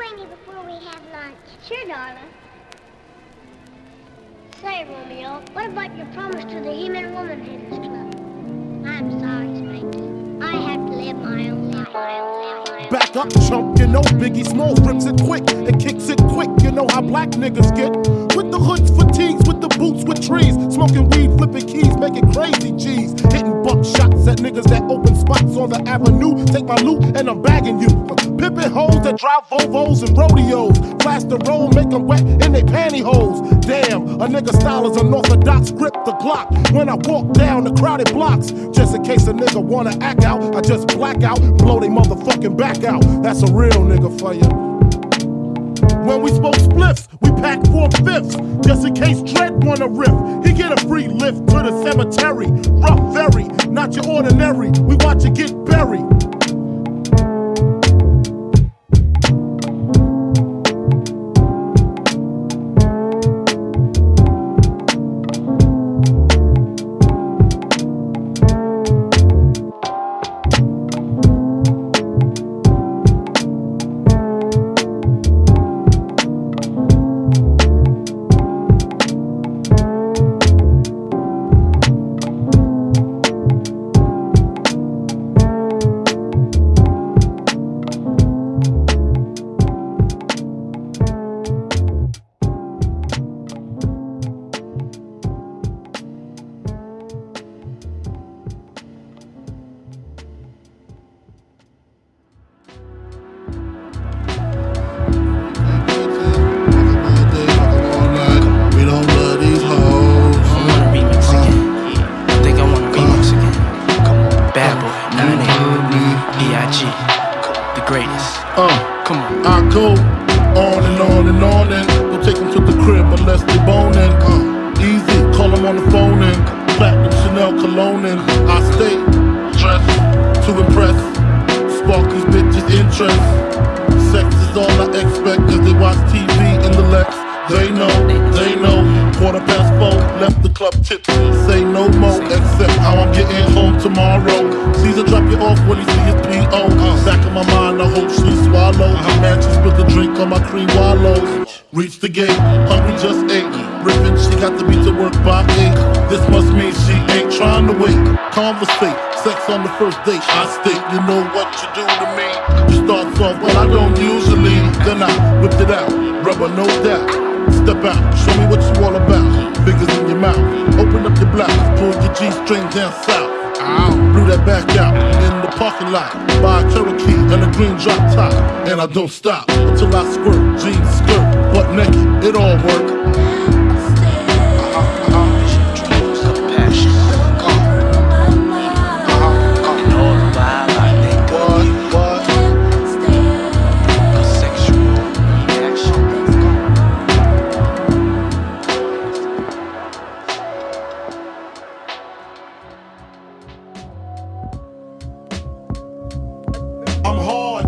Queenie before we have lunch. Sure, darling. Say, Romeo, what about your promise to the He-Man Woman Haters Club? I'm sorry, Spanky. I have to live my own life. My own life. Back up, chump, you know Biggie Smalls rips it quick and kicks it quick. You know how black niggas get. With the hoods, fatigues, with the boots, with trees. Smoking weed, flipping keys, making crazy G's. Hitting buck shots at niggas that open spots on the avenue. Take my loot and I'm bagging you. Pippin' hoes that drive Volvos and rodeos. Blast the road, make them wet in their pantyhose. Damn, a nigga style is unorthodox. Grip the Glock when I walk down the crowded blocks. Just in case a nigga wanna act out, I just black out, blow they motherfucking back out. That's a real nigga for you. When we smoke spliffs, we pack four fifths. Just in case Dread wanna riff, he get a free lift to the cemetery. Rough, very, not your ordinary. We watch you get Uh, Come on. I go on and on and on and don't take them to the crib unless they boning. Uh, easy, call them on the phone and platinum Chanel cologne and I stay dressed to impress, spark these bitches' interest. Sex is all I expect cause they watch TV in the Lex. They know. Quarter past four, left the club tipsy. Say no more, except how I'm getting home tomorrow. Caesar drop you off when he see his P.O. Back in my mind, I hope she swallow. Man, she spilled the drink on my cream wallows. Reach the gate, hungry just ate. Rippin', she got to be to work by eight. This must mean she ain't trying to wait. Conversate, sex on the first date. I state, you know what you do to me. You start soft, but I don't usually. Then I whipped it out, rubber no doubt. Blouse, pull your G string down south. Ow, blew that back out in the parking lot. Buy a Cherokee and a green drop top, and I don't stop until I squirt. Jeans, skirt, butt naked, it all work.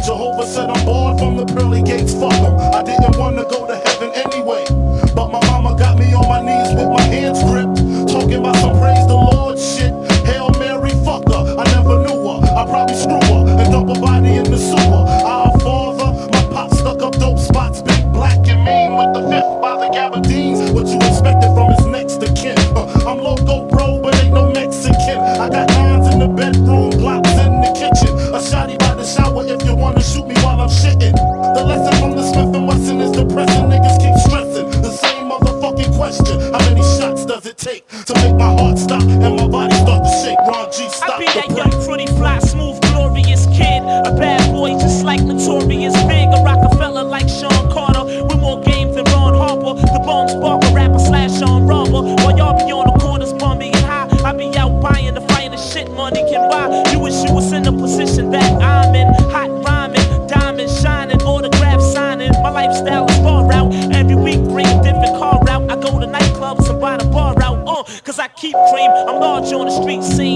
Jehovah said I'm bored from the pearly gates. Fuck 'em. I didn't want to go to heaven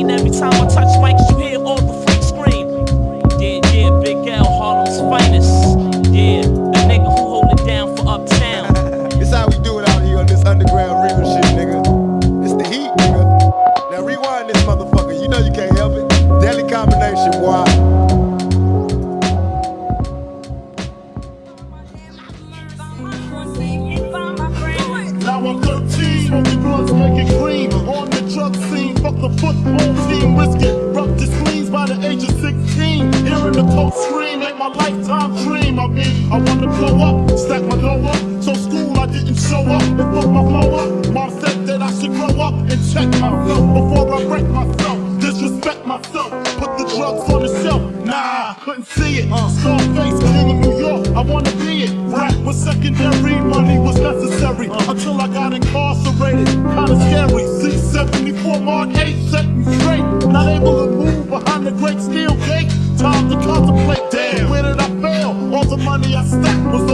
and buy the bar out. the football team, risky. Rough to screens by the age of 16. Hearing the coach scream ain't my lifetime dream. I mean, I wanna blow up, stack my dough up. So school, I didn't show up and put my flow up. Mom said that I should grow up and check myself before I break myself. Disrespect myself, put the drugs on I stack was